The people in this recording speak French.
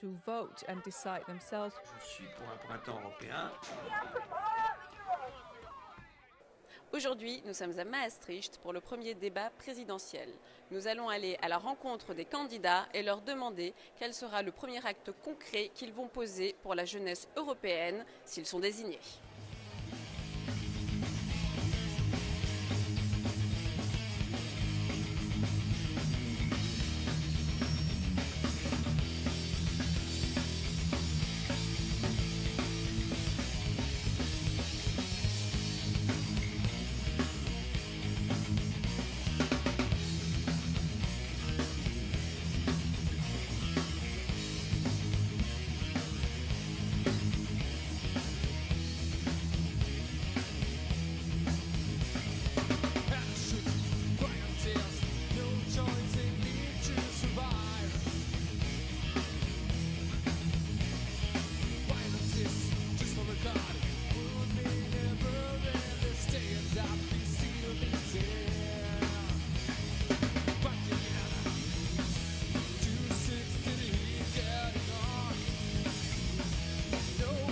to vote and decide themselves. Je suis pour un printemps européen. Aujourd'hui, nous sommes à Maastricht pour le premier débat présidentiel. Nous allons aller à la rencontre des candidats et leur demander quel sera le premier acte concret qu'ils vont poser pour la jeunesse européenne s'ils sont désignés. No